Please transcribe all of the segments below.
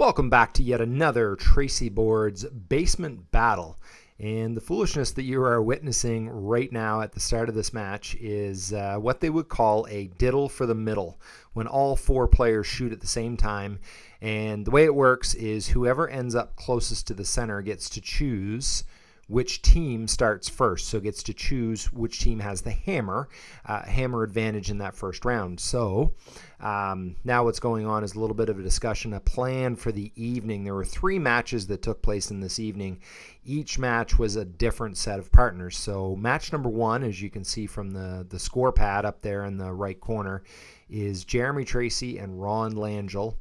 Welcome back to yet another Tracy Boards basement battle. And the foolishness that you are witnessing right now at the start of this match is uh, what they would call a diddle for the middle, when all four players shoot at the same time. And the way it works is whoever ends up closest to the center gets to choose which team starts first. So gets to choose which team has the hammer, uh, hammer advantage in that first round. So um, now what's going on is a little bit of a discussion, a plan for the evening. There were three matches that took place in this evening. Each match was a different set of partners. So match number one, as you can see from the, the score pad up there in the right corner, is Jeremy Tracy and Ron Langell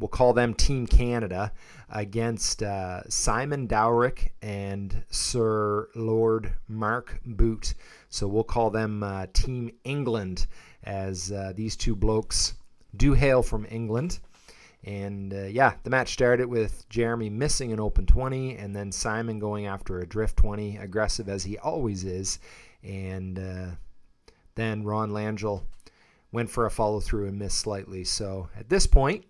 we'll call them Team Canada, against uh, Simon Dowrick and Sir Lord Mark Boot. So we'll call them uh, Team England, as uh, these two blokes do hail from England. And uh, yeah, the match started with Jeremy missing an open 20 and then Simon going after a drift 20, aggressive as he always is. And uh, then Ron Langell went for a follow through and missed slightly. So at this point,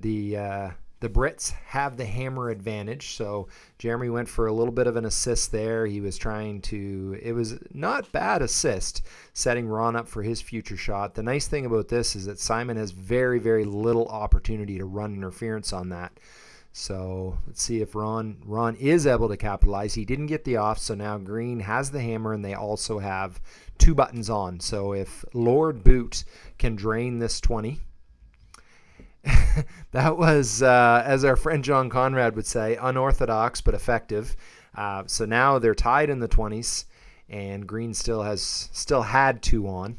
the uh, the Brits have the hammer advantage. So Jeremy went for a little bit of an assist there. He was trying to, it was not bad assist, setting Ron up for his future shot. The nice thing about this is that Simon has very, very little opportunity to run interference on that. So let's see if Ron Ron is able to capitalize. He didn't get the off, so now Green has the hammer, and they also have two buttons on. So if Lord Boot can drain this 20, that was, uh, as our friend John Conrad would say, unorthodox but effective. Uh, so now they're tied in the 20s, and Green still has still had two on.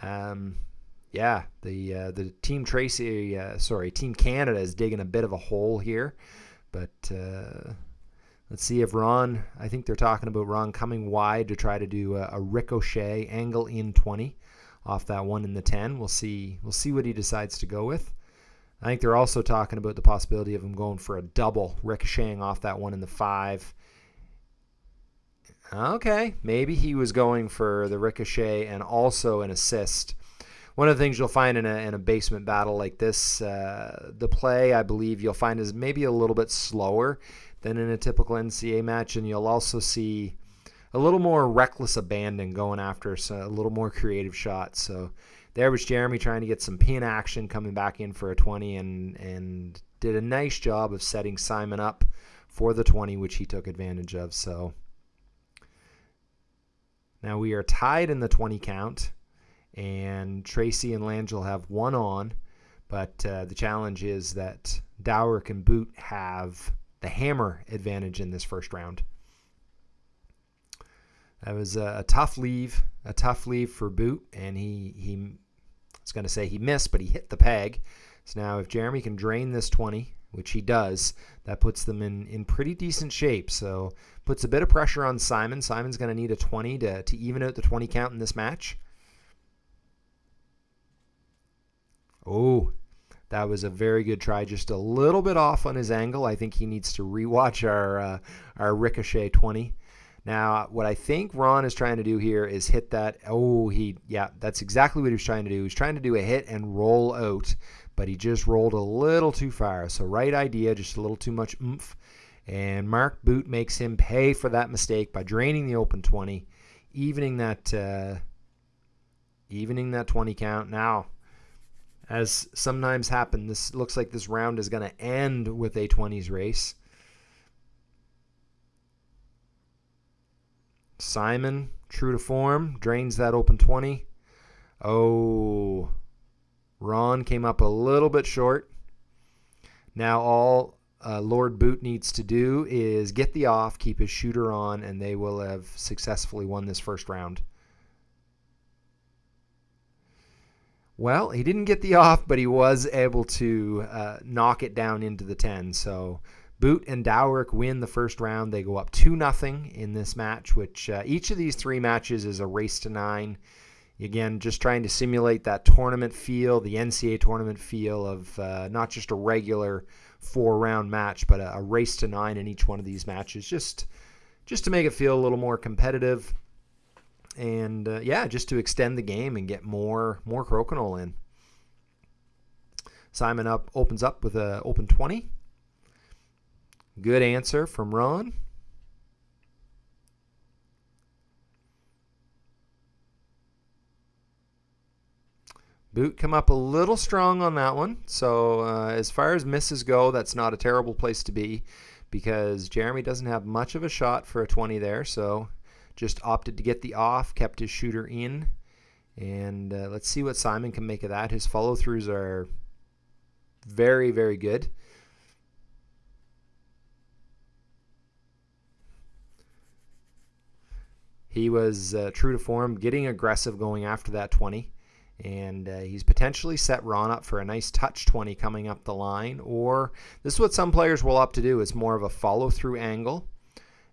Um, yeah, the uh, the team Tracy, uh, sorry, Team Canada is digging a bit of a hole here, but uh, let's see if Ron. I think they're talking about Ron coming wide to try to do a, a ricochet angle in 20 off that one in the 10. We'll see. We'll see what he decides to go with. I think they're also talking about the possibility of him going for a double, ricocheting off that one in the five. Okay, maybe he was going for the ricochet and also an assist. One of the things you'll find in a, in a basement battle like this, uh, the play I believe you'll find is maybe a little bit slower than in a typical NCA match, and you'll also see a little more reckless abandon going after so a little more creative shots. So there was Jeremy trying to get some pin action coming back in for a 20 and, and did a nice job of setting Simon up for the 20, which he took advantage of. So now we are tied in the 20 count, and Tracy and Langell have one on, but uh, the challenge is that Dower and Boot have the hammer advantage in this first round. That was a, a tough leave, a tough leave for Boot, and he he was going to say he missed, but he hit the peg. So now if Jeremy can drain this 20, which he does, that puts them in, in pretty decent shape. So puts a bit of pressure on Simon. Simon's going to need a 20 to, to even out the 20 count in this match. Oh, that was a very good try. Just a little bit off on his angle. I think he needs to rewatch our uh, our ricochet 20. Now, what I think Ron is trying to do here is hit that. Oh, he, yeah, that's exactly what he was trying to do. He was trying to do a hit and roll out, but he just rolled a little too far. So, right idea, just a little too much oomph. And Mark Boot makes him pay for that mistake by draining the open 20, evening that, uh, evening that 20 count. Now, as sometimes happen, this looks like this round is going to end with a 20s race. Simon, true to form, drains that open 20. Oh, Ron came up a little bit short. Now all uh, Lord Boot needs to do is get the off, keep his shooter on, and they will have successfully won this first round. Well, he didn't get the off, but he was able to uh, knock it down into the 10. So Boot and Dowrick win the first round. They go up 2 nothing in this match, which uh, each of these three matches is a race to nine. Again, just trying to simulate that tournament feel, the NCAA tournament feel of uh, not just a regular four round match, but a, a, race to nine in each one of these matches, just just to make it feel a little more competitive, and uh, yeah, just to extend the game and get more more crokinole in. Simon up opens up with a open 20. Good answer from Ron. Boot come up a little strong on that one. So uh, as far as misses go, that's not a terrible place to be because Jeremy doesn't have much of a shot for a 20 there. So just opted to get the off, kept his shooter in. And uh, let's see what Simon can make of that. His follow throughs are very, very good. He was uh, true to form, getting aggressive going after that 20. And uh, he's potentially set Ron up for a nice touch 20 coming up the line. Or this is what some players will opt to do. It's more of a follow through angle.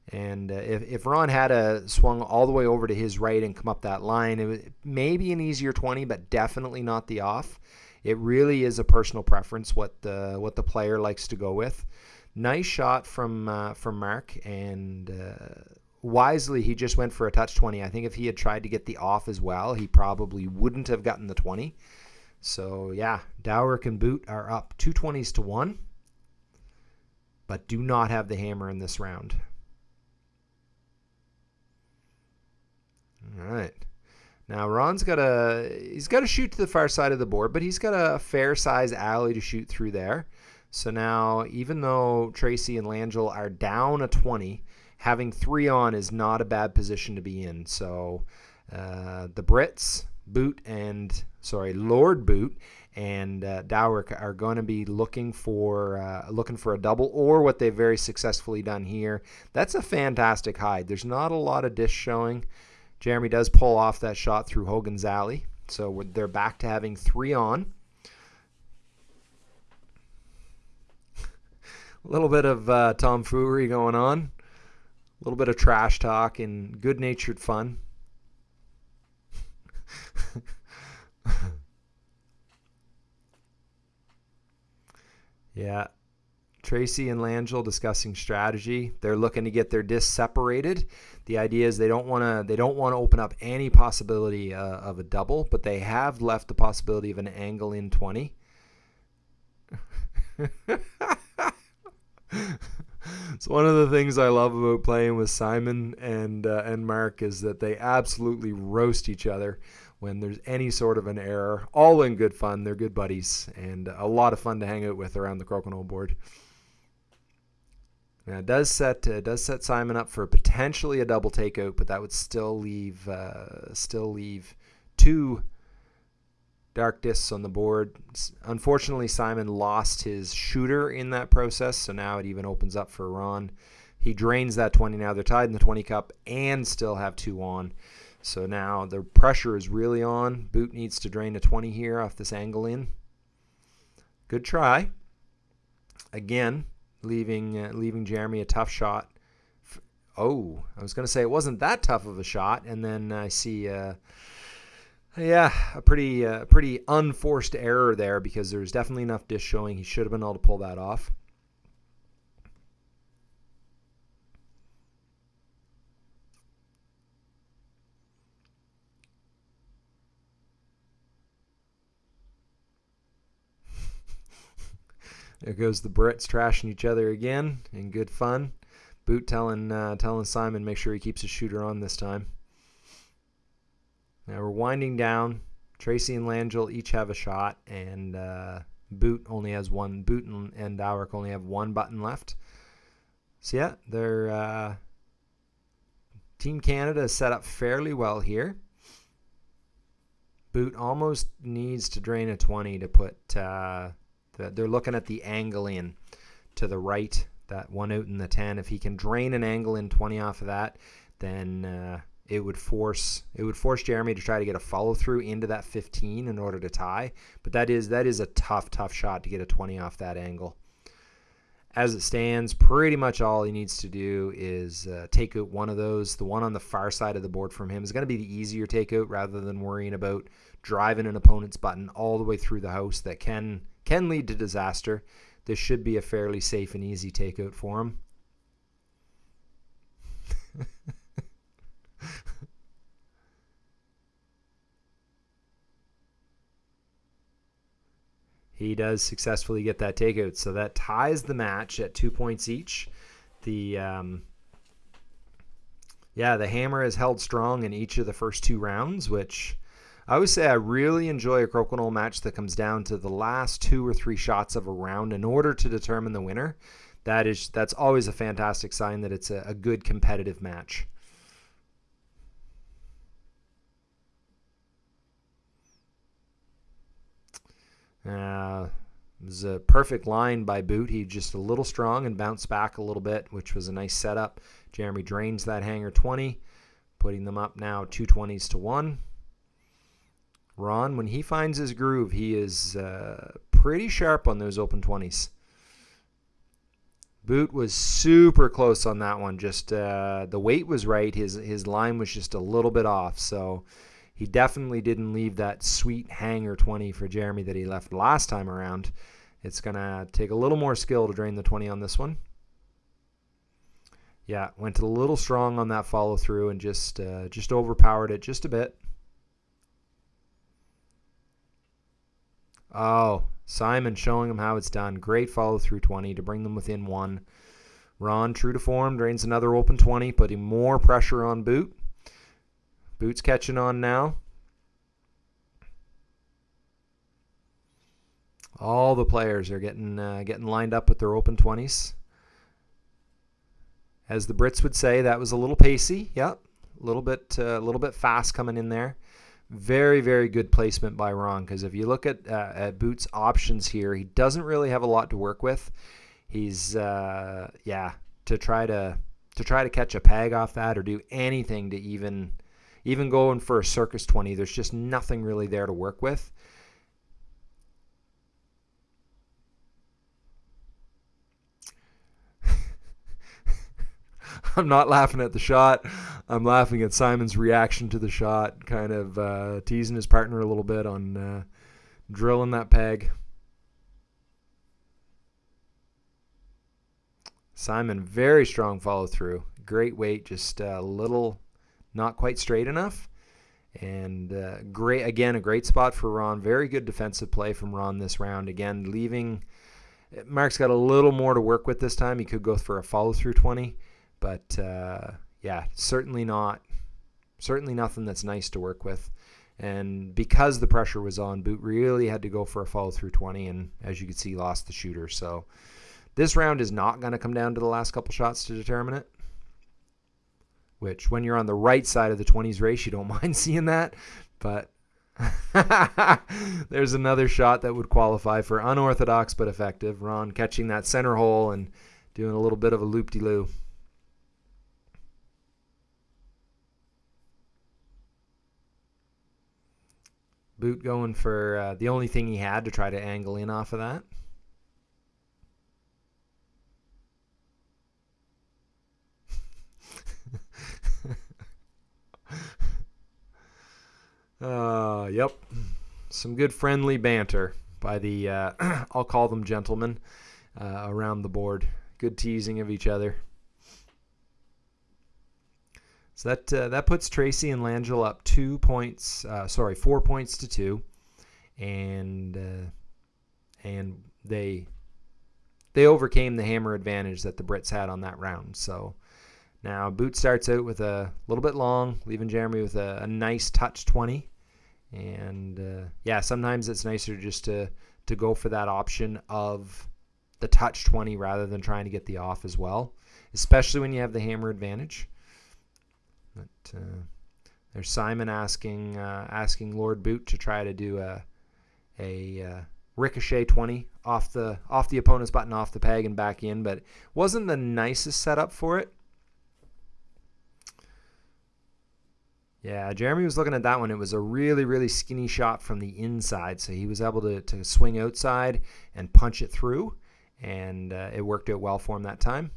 And uh, if, if Ron had a swung all the way over to his right and come up that line, it would maybe an easier 20, but definitely not the off. It really is a personal preference what the what the player likes to go with. Nice shot from uh, from Mark, and uh, wisely he just went for a touch 20. I think if he had tried to get the off as well, he probably wouldn't have gotten the 20. So yeah, Dowrick and Boot are up two twenties to one, but do not have the hammer in this round. All right. Now Ron's got a he's got to shoot to the far side of the board, but he's got a fair size alley to shoot through there. So now even though Tracy and Langell are down a 20, having three on is not a bad position to be in. So uh, the Brits, Boot and sorry Lord Boot and uh, Dowrick are going to be looking for uh, looking for a double or what they've very successfully done here. That's a fantastic hide. There's not a lot of dish showing. Jeremy does pull off that shot through Hogan's alley. So they're back to having three on. a little bit of uh, tomfoolery going on. A little bit of trash talk and good natured fun. yeah. Tracy and Langell discussing strategy. They're looking to get their discs separated. The idea is they don't want to they don't want to open up any possibility uh, of a double, but they have left the possibility of an angle in 20. it's one of the things I love about playing with Simon and uh, and Mark is that they absolutely roast each other when there's any sort of an error. All in good fun. They're good buddies and a lot of fun to hang out with around the crokinole board. Now it does set uh, does set Simon up for potentially a double takeout, but that would still leave uh, still leave two dark discs on the board. Unfortunately, Simon lost his shooter in that process, so now it even opens up for Ron. He drains that 20 now. They're tied in the 20 cup and still have two on. So now the pressure is really on. Boot needs to drain a 20 here off this angle in. Good try. Again, leaving uh, leaving Jeremy a tough shot. Oh, I was going to say it wasn't that tough of a shot, and then I see, uh, yeah, a pretty uh, pretty unforced error there because there's definitely enough dish showing. He should have been able to pull that off. There goes the Brits trashing each other again in good fun. Boot telling uh, telling Simon make sure he keeps his shooter on this time. Now we're winding down. Tracy and Langell each have a shot, and uh, Boot only has one. Boot and, and Dowrick only have one button left. So yeah, they're uh, Team Canada is set up fairly well here. Boot almost needs to drain a 20 to put uh, they're looking at the angle in to the right, that one out in the 10. If he can drain an angle in 20 off of that, then uh, it would force it would force Jeremy to try to get a follow through into that 15 in order to tie. But that is that is a tough tough shot to get a 20 off that angle. As it stands, pretty much all he needs to do is uh, take out one of those. The one on the far side of the board from him is going to be the easier takeout rather than worrying about driving an opponent's button all the way through the house that can can lead to disaster. This should be a fairly safe and easy takeout for him. he does successfully get that takeout. So that ties the match at two points each. The um, yeah, the hammer has held strong in each of the first two rounds, which I would say I really enjoy a crokinole match that comes down to the last two or three shots of a round in order to determine the winner. That is that's always a fantastic sign that it's a, a good competitive match. Uh, it was a perfect line by Boot. He just a little strong and bounced back a little bit, which was a nice setup. Jeremy drains that hanger 20, putting them up now 220s to one. Ron, when he finds his groove, he is uh, pretty sharp on those open 20s. Boot was super close on that one. Just uh, the weight was right. His his line was just a little bit off. So he definitely didn't leave that sweet hanger 20 for Jeremy that he left last time around. It's going to take a little more skill to drain the 20 on this one. Yeah, went a little strong on that follow through and just uh, just overpowered it just a bit. Oh, Simon showing him how it's done. Great follow through 20 to bring them within one. Ron, true to form, drains another open 20, putting more pressure on Boot. Boots catching on now. All the players are getting uh, getting lined up with their open 20s. As the Brits would say, that was a little pacey. Yep, a little bit uh, a little bit fast coming in there. Very very good placement by Ron because if you look at uh, at Boots' options here, he doesn't really have a lot to work with. He's uh, yeah to try to to try to catch a peg off that or do anything to even even going for a circus 20, there's just nothing really there to work with. I'm not laughing at the shot. I'm laughing at Simon's reaction to the shot, kind of uh, teasing his partner a little bit on uh, drilling that peg. Simon, very strong follow through. Great weight, just a little not quite straight enough. And uh, great again, a great spot for Ron. Very good defensive play from Ron this round. Again, leaving Mark's got a little more to work with this time. He could go for a follow through 20, but uh, yeah, certainly not, certainly nothing that's nice to work with. And because the pressure was on, Boot really had to go for a follow through 20, and as you can see, lost the shooter. So this round is not going to come down to the last couple shots to determine it which when you're on the right side of the 20s race, you don't mind seeing that. But there's another shot that would qualify for unorthodox but effective. Ron catching that center hole and doing a little bit of a loop de loo. Boot going for uh, the only thing he had to try to angle in off of that. Uh, yep. Some good friendly banter by the, uh, I'll call them gentlemen, uh, around the board. Good teasing of each other. So that uh, that puts Tracy and Langell up two points, uh, sorry, four points to two, and uh, and they they overcame the hammer advantage that the Brits had on that round. So now Boot starts out with a little bit long, leaving Jeremy with a, a nice touch 20. And uh, yeah, sometimes it's nicer just to to go for that option of the touch 20 rather than trying to get the off as well, especially when you have the hammer advantage. But uh, there's Simon asking uh, asking Lord Boot to try to do a a uh, ricochet 20 off the off the opponent's button off the peg and back in, but wasn't the nicest setup for it. Yeah, Jeremy was looking at that one. It was a really, really skinny shot from the inside, so he was able to, to swing outside and punch it through, and uh, it worked out well for him that time.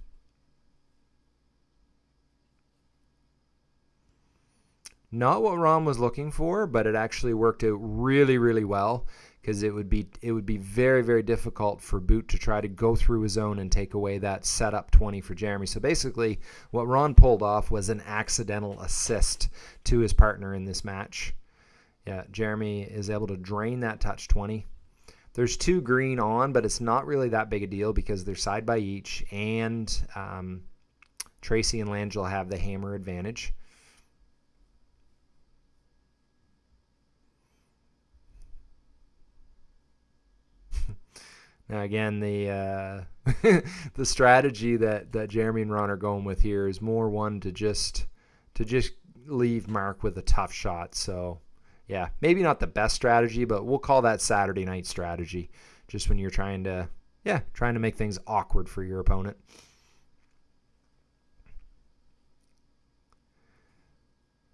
Not what Ron was looking for, but it actually worked out really, really well because it would be it would be very very difficult for Boot to try to go through his own and take away that setup 20 for Jeremy. So basically, what Ron pulled off was an accidental assist to his partner in this match. Yeah, Jeremy is able to drain that touch 20, there's two green on, but it's not really that big a deal because they're side by each, and um, Tracy and Langell have the hammer advantage. Now again, the uh, the strategy that, that Jeremy and Ron are going with here is more one to just to just leave Mark with a tough shot. So yeah, maybe not the best strategy, but we'll call that Saturday night strategy. Just when you're trying to yeah trying to make things awkward for your opponent.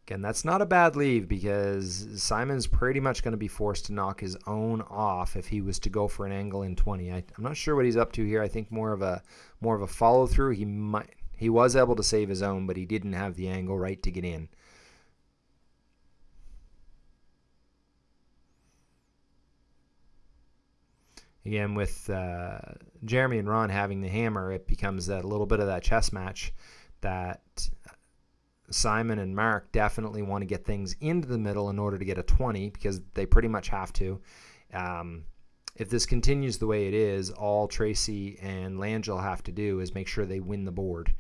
Again, that's not a bad leave because Simon's pretty much going to be forced to knock his own off if he was to go for an angle in 20. I, am not sure what he's up to here. I think more of a more of a follow through. He might he was able to save his own, but he didn't have the angle right to get in. Again, with uh, Jeremy and Ron having the hammer, it becomes a little bit of that chess match that Simon and Mark definitely want to get things into the middle in order to get a 20 because they pretty much have to. Um, if this continues the way it is, all Tracy and Langell have to do is make sure they win the board.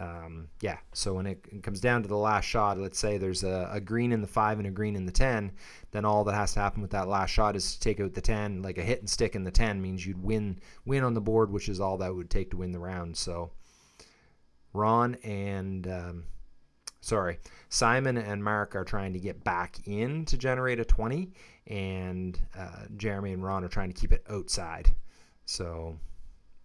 Um, yeah, so when it comes down to the last shot, let's say there's a, a, green in the 5 and a green in the 10, then all that has to happen with that last shot is to take out the 10. Like a hit and stick in the 10 means you'd win win on the board, which is all that would take to win the round. So Ron and um, sorry, Simon and Mark are trying to get back in to generate a 20, and uh, Jeremy and Ron are trying to keep it outside. So,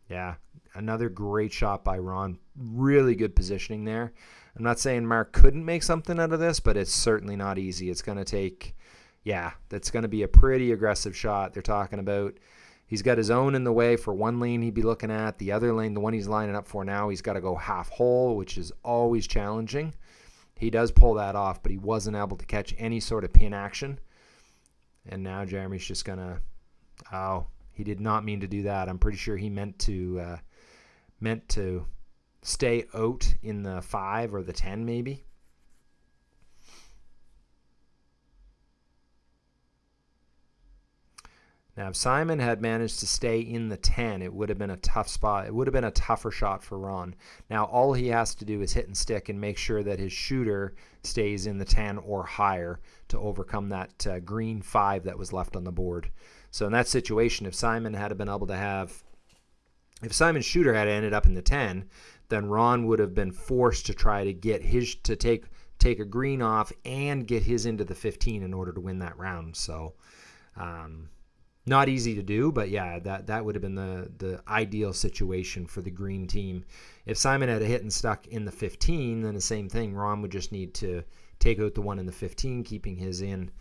yeah, another great shot by Ron. Really good positioning there. I'm not saying Mark couldn't make something out of this, but it's certainly not easy. It's going to take, yeah, that's going to be a pretty aggressive shot. They're talking about. He's got his own in the way for one lane he'd be looking at. The other lane, the one he's lining up for now, he's got to go half hole, which is always challenging. He does pull that off, but he wasn't able to catch any sort of pin action. And now Jeremy's just going to, oh, he did not mean to do that. I'm pretty sure he meant to, uh, meant to stay out in the 5 or the 10 maybe. Now, if Simon had managed to stay in the 10, it would have been a tough spot. It would have been a tougher shot for Ron. Now, all he has to do is hit and stick and make sure that his shooter stays in the 10 or higher to overcome that uh, green 5 that was left on the board. So, in that situation, if Simon had been able to have, if Simon's shooter had ended up in the 10, then Ron would have been forced to try to get his, to take, take a green off and get his into the 15 in order to win that round. So, um, not easy to do, but yeah, that that would have been the the ideal situation for the green team. If Simon had a hit and stuck in the 15, then the same thing. Ron would just need to take out the one in the 15, keeping his in.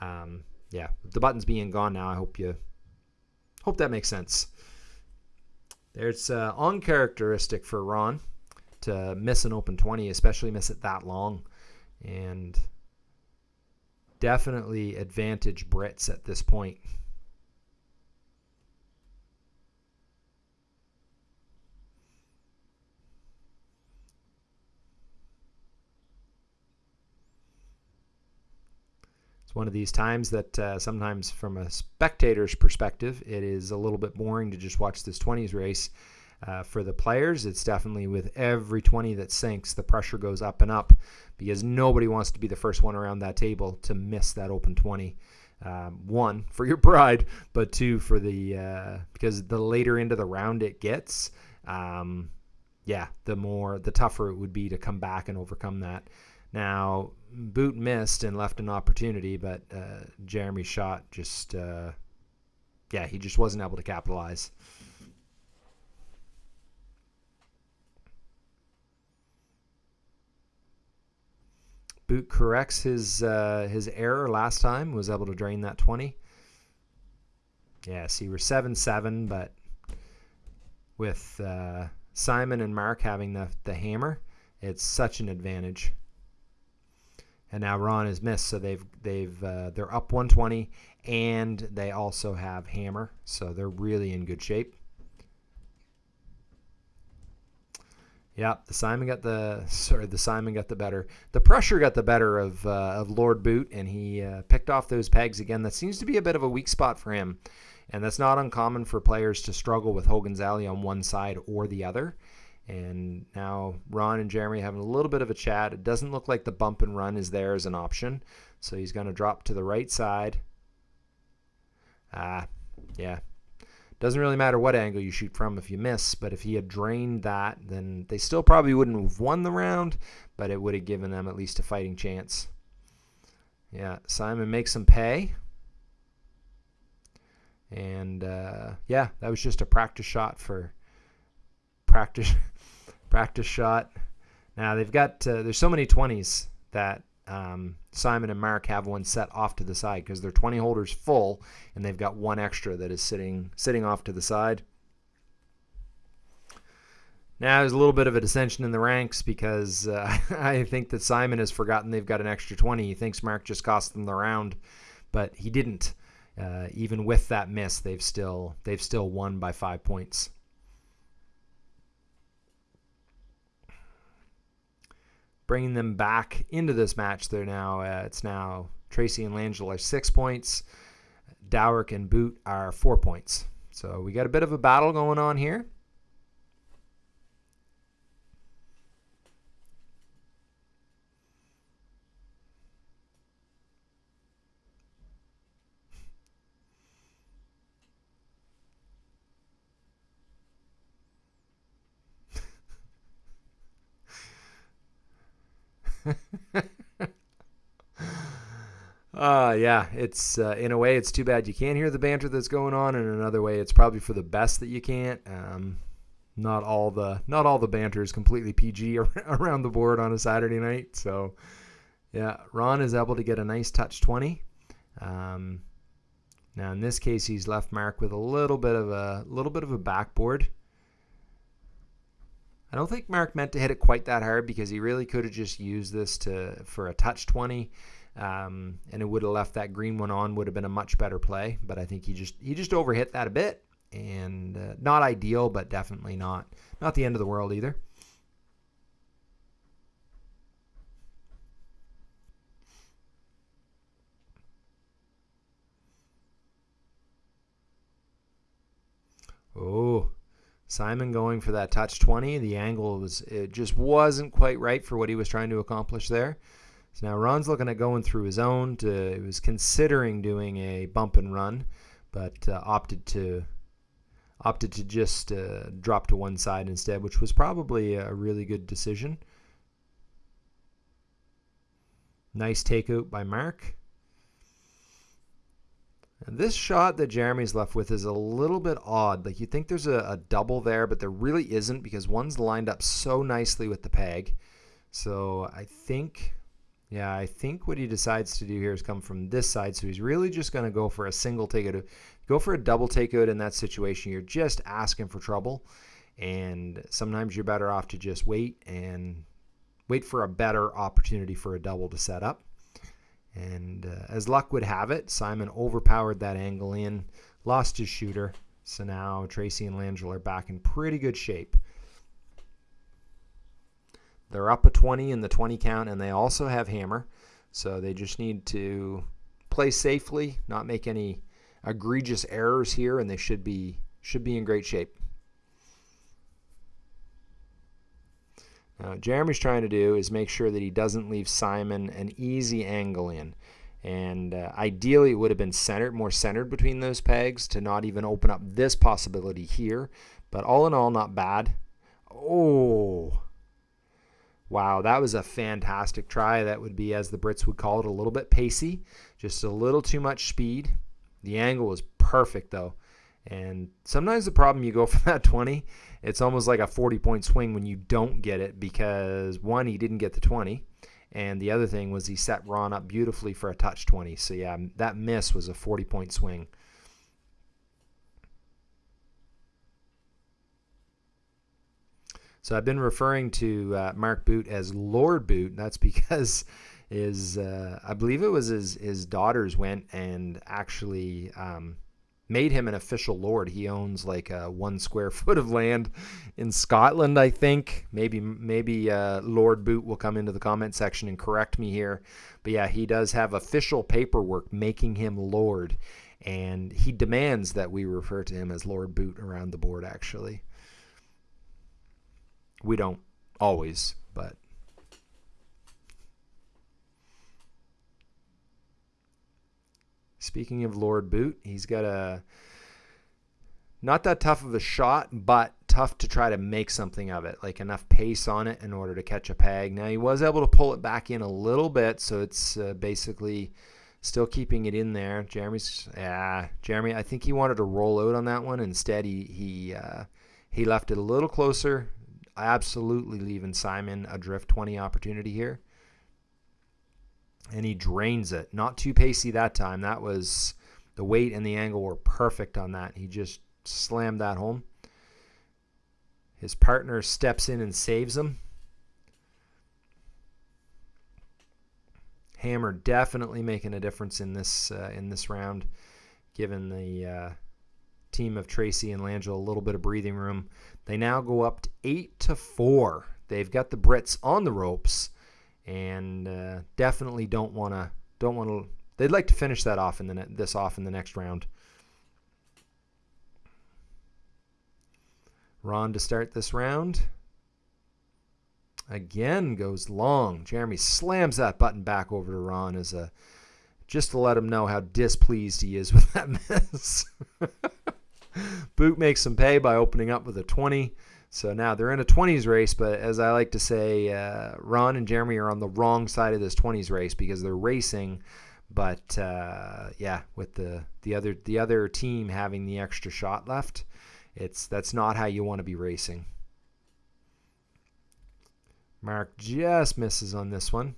Um, yeah, the buttons being gone now, I hope you hope that makes sense. It's uh, uncharacteristic for Ron to miss an open 20, especially miss it that long, and definitely advantage Brits at this point. One of these times that uh, sometimes from a spectator's perspective, it is a little bit boring to just watch this 20s race. Uh, for the players, it's definitely with every 20 that sinks, the pressure goes up and up because nobody wants to be the first one around that table to miss that open 20. Um, one for your pride, but two for the uh, because the later into the round it gets, um, yeah, the more the tougher it would be to come back and overcome that. Now, Boot missed and left an opportunity, but uh, Jeremy's shot just, uh, yeah, he just wasn't able to capitalize. Boot corrects his uh, his error last time, was able to drain that 20. Yeah, see, we're 7-7, but with uh, Simon and Mark having the, the hammer, it's such an advantage and now Ron is missed, so they've they've uh, they're up 120, and they also have hammer, so they're really in good shape. Yeah, the Simon got the sorry, the Simon got the better. The pressure got the better of uh, of Lord Boot, and he uh, picked off those pegs again. That seems to be a bit of a weak spot for him. And that's not uncommon for players to struggle with Hogan's Alley on one side or the other. And now Ron and Jeremy having a little bit of a chat. It doesn't look like the bump and run is there as an option. So he's going to drop to the right side. Ah, yeah. Doesn't really matter what angle you shoot from if you miss, but if he had drained that, then they still probably wouldn't have won the round, but it would have given them at least a fighting chance. Yeah, Simon makes them pay. And uh, yeah, that was just a practice shot for practice practice shot. Now they've got uh, there's so many 20s that um, Simon and Mark have one set off to the side because their 20 holders full and they've got one extra that is sitting sitting off to the side. Now there's a little bit of a dissension in the ranks because uh, I think that Simon has forgotten they've got an extra 20. He thinks Mark just cost them the round, but he didn't. Uh, even with that miss, they've still they've still won by five points. Bringing them back into this match. They're now uh, it's now Tracy and Langell are six points. Dowrick and Boot are four points. So we got a bit of a battle going on here. uh, yeah, it's uh, in a way it's too bad you can't hear the banter that's going on, in another way it's probably for the best that you can't. Um, not all the not all the banter is completely PG around the board on a Saturday night. So, yeah, Ron is able to get a nice touch 20. Um, now in this case, he's left Mark with a little bit of a little bit of a backboard. I don't think Mark meant to hit it quite that hard because he really could have just used this to for a touch 20. Um, and it would have left that green one on would have been a much better play but i think he just he just overhit that a bit and uh, not ideal but definitely not not the end of the world either oh Simon going for that touch 20. The angle was it just wasn't quite right for what he was trying to accomplish there. So now Ron's looking at going through his own. To, he was considering doing a bump and run, but uh, opted to opted to just uh, drop to one side instead, which was probably a really good decision. Nice takeout by Mark. And this shot that Jeremy's left with is a little bit odd. Like you think there's a, a, double there, but there really isn't because one's lined up so nicely with the peg. So I think, yeah, I think what he decides to do here is come from this side. So he's really just going to go for a single takeout. Go for a double takeout in that situation. You're just asking for trouble. And sometimes you're better off to just wait and wait for a better opportunity for a double to set up. And uh, as luck would have it, Simon overpowered that angle in, lost his shooter. So now Tracy and Langell are back in pretty good shape. They're up a 20 in the 20 count, and they also have hammer. So they just need to play safely, not make any egregious errors here, and they should be should be in great shape. Now, what Jeremy's trying to do is make sure that he doesn't leave Simon an easy angle in. And uh, ideally, it would have been centered, more centered between those pegs to not even open up this possibility here. But all in all, not bad. Oh, wow, that was a fantastic try. That would be, as the Brits would call it, a little bit pacey, just a little too much speed. The angle was perfect, though. And sometimes the problem you go for that 20, it's almost like a 40 point swing when you don't get it because one, he didn't get the 20. And the other thing was he set Ron up beautifully for a touch 20. So yeah, that miss was a 40 point swing. So I've been referring to uh, Mark Boot as Lord Boot. And That's because his, uh, I believe it was his, his daughters went and actually um, made him an official lord. He owns like one square foot of land in Scotland, I think. Maybe maybe uh, Lord Boot will come into the comment section and correct me here. But yeah, he does have official paperwork making him lord. and he demands that we refer to him as Lord Boot around the board, actually. We don't always, but. Speaking of Lord Boot, he's got a not that tough of a shot, but tough to try to make something of it, like enough pace on it in order to catch a peg. Now he was able to pull it back in a little bit, so it's uh, basically still keeping it in there. Jeremy's, yeah, Jeremy. I think he wanted to roll out on that one. Instead, he he uh, he left it a little closer. Absolutely leaving Simon a drift 20 opportunity here. And he drains it. Not too pacey that time. That was the weight and the angle were perfect on that. He just slammed that home. His partner steps in and saves him. Hammer definitely making a difference in this uh, in this round, given the uh, team of Tracy and Langell a little bit of breathing room. They now go up to eight to four. They've got the Brits on the ropes, and uh, definitely don't want to don't want to. They'd like to finish that off in the this off in the next round. Ron to start this round. Again goes long. Jeremy slams that button back over to Ron as a just to let him know how displeased he is with that miss. Boot makes some pay by opening up with a 20. So now they're in a 20s race, but as I like to say, uh, Ron and Jeremy are on the wrong side of this 20s race because they're racing, but uh, yeah, with the the other the other team having the extra shot left, it's that's not how you want to be racing. Mark just misses on this one.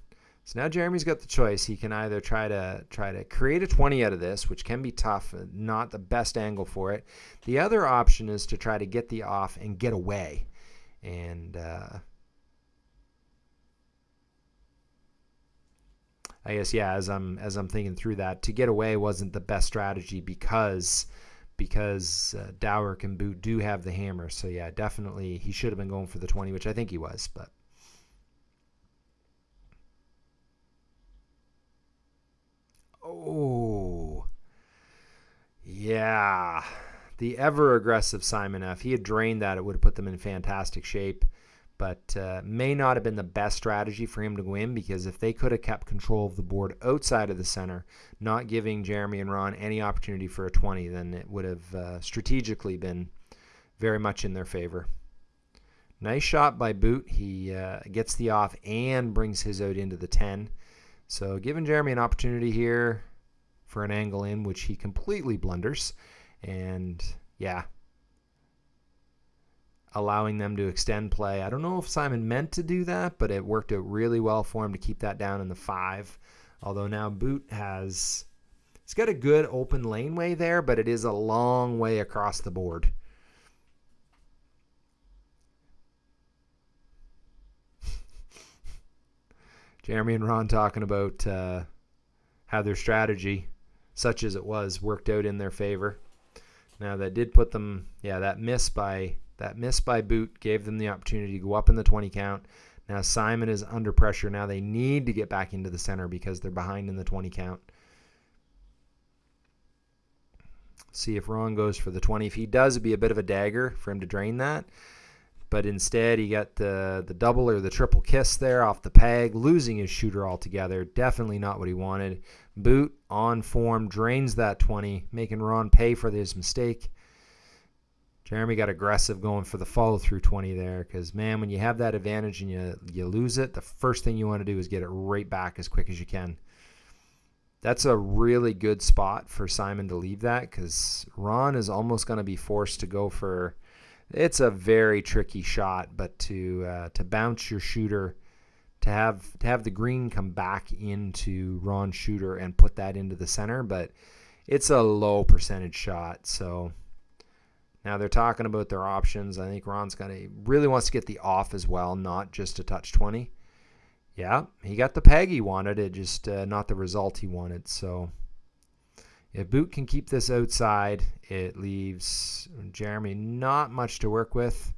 So now Jeremy's got the choice. He can either try to try to create a 20 out of this, which can be tough, uh, not the best angle for it. The other option is to try to get the off and get away. And uh, I guess yeah, as I'm as I'm thinking through that, to get away wasn't the best strategy because because uh, Dowrick and Boot do have the hammer. So yeah, definitely he should have been going for the 20, which I think he was, but Oh. Yeah. The ever aggressive Simon F. He had drained that, it would have put them in fantastic shape but uh, may not have been the best strategy for him to win because if they could have kept control of the board outside of the center, not giving Jeremy and Ron any opportunity for a 20, then it would have uh, strategically been very much in their favor. Nice shot by Boot. He uh, gets the off and brings his out into the 10. So giving Jeremy an opportunity here for an angle in, which he completely blunders. And yeah, allowing them to extend play. I don't know if Simon meant to do that, but it worked out really well for him to keep that down in the five. Although now Boot has, it's got a good open laneway there, but it is a long way across the board. Jeremy and Ron talking about uh, how their strategy, such as it was, worked out in their favor. Now that did put them, yeah, that miss by that miss by Boot gave them the opportunity to go up in the 20 count. Now Simon is under pressure. Now they need to get back into the center because they're behind in the 20 count. See if Ron goes for the 20. If he does, it'd be a bit of a dagger for him to drain that. But instead, he got the, the double or the triple kiss there off the peg, losing his shooter altogether. Definitely not what he wanted. Boot on form drains that 20, making Ron pay for his mistake. Jeremy got aggressive going for the follow through 20 there because, man, when you have that advantage and you, you lose it, the first thing you want to do is get it right back as quick as you can. That's a really good spot for Simon to leave that because Ron is almost going to be forced to go for. It's a very tricky shot, but to uh, to bounce your shooter, to have to have the green come back into Ron's shooter and put that into the center, but it's a low percentage shot, so now they're talking about their options. I think Ron's gonna really wants to get the off as well, not just a touch 20. Yeah, he got the peg he wanted, it just uh, not the result he wanted. So if Boot can keep this outside, it leaves Jeremy not much to work with.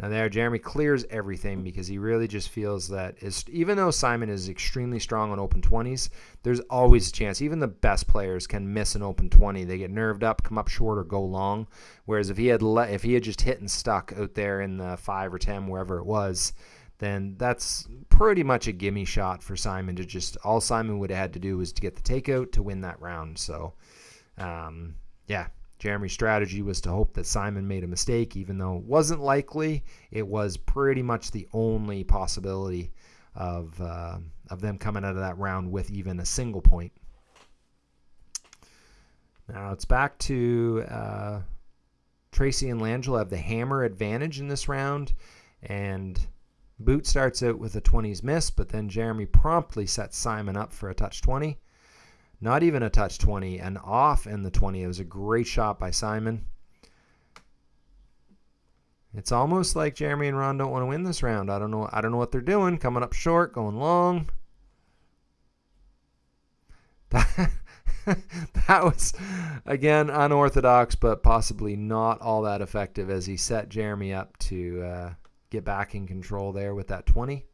Now there, Jeremy clears everything because he really just feels that even though Simon is extremely strong on open 20s, there's always a chance. Even the best players can miss an open 20. They get nerved up, come up short, or go long. Whereas if he had le- if he had just hit and stuck out there in the five or ten, wherever it was, then that's pretty much a gimme shot for Simon to just all Simon would have had to do was to get the takeout to win that round. So, um, yeah, Jeremy's strategy was to hope that Simon made a mistake, even though it wasn't likely. It was pretty much the only possibility of uh, of them coming out of that round with even a single point. Now it's back to uh, Tracy and Langell have the hammer advantage in this round, and Boot starts out with a 20s miss, but then Jeremy promptly sets Simon up for a touch 20. Not even a touch 20, an off in the 20. It was a great shot by Simon. It's almost like Jeremy and Ron don't want to win this round. I don't know. I don't know what they're doing. Coming up short, going long. That, that was again unorthodox, but possibly not all that effective as he set Jeremy up to uh, get back in control there with that 20.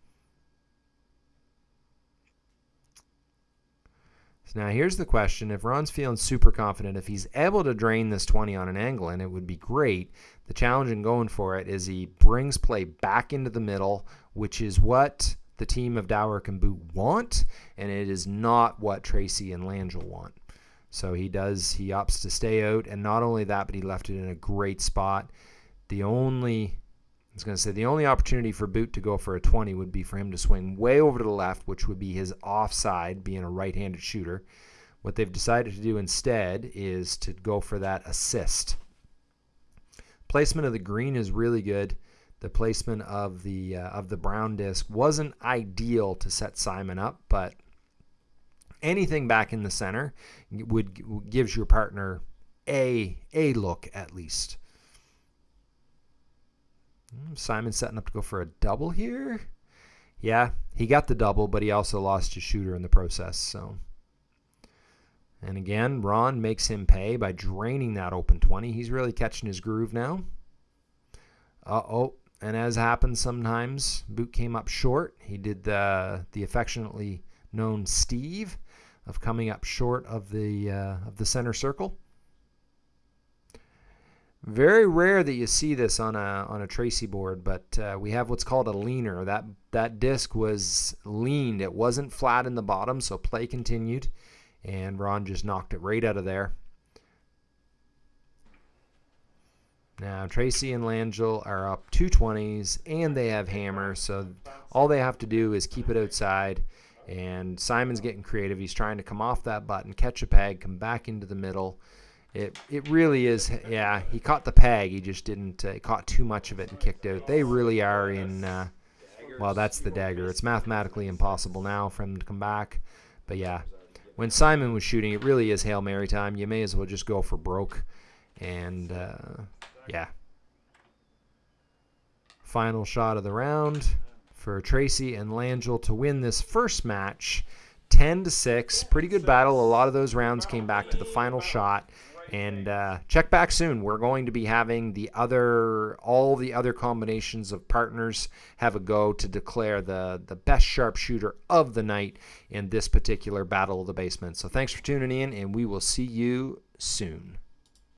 So now here's the question. If Ron's feeling super confident, if he's able to drain this 20 on an angle, and it would be great, the challenge in going for it is he brings play back into the middle, which is what the team of Dower and Boot want, and it is not what Tracy and Langell want. So he does, he opts to stay out, and not only that, but he left it in a great spot. The only I was going to say the only opportunity for Boot to go for a 20 would be for him to swing way over to the left, which would be his offside, being a right handed shooter. What they've decided to do instead is to go for that assist. Placement of the green is really good. The placement of the uh, of the brown disc wasn't ideal to set Simon up, but anything back in the center would gives your partner a a look at least. Hmm, Simon setting up to go for a double here. Yeah, he got the double, but he also lost his shooter in the process. So, and again, Ron makes him pay by draining that open 20. He's really catching his groove now. Uh oh, and as happens sometimes, Boot came up short. He did the the affectionately known Steve of coming up short of the uh, of the center circle. Very rare that you see this on a on a Tracy board, but uh, we have what's called a leaner. That that disc was leaned; it wasn't flat in the bottom, so play continued, and Ron just knocked it right out of there. Now Tracy and Langell are up 220s, and they have hammer, so all they have to do is keep it outside. And Simon's getting creative. He's trying to come off that button, catch a peg, come back into the middle. It it really is. Yeah, he caught the peg. He just didn't. Uh, caught too much of it and kicked out. They really are in. Uh, well, that's the dagger. It's mathematically impossible now for him to come back. But yeah, when Simon was shooting, it really is hail mary time. You may as well just go for broke. And uh, yeah, final shot of the round for Tracy and Langell to win this first match. 10 to 6 pretty good battle a lot of those rounds came back to the final shot and uh, check back soon. We're going to be having the other, all the other combinations of partners have a go to declare the the best sharpshooter of the night in this particular battle of the basement. So thanks for tuning in, and we will see you soon.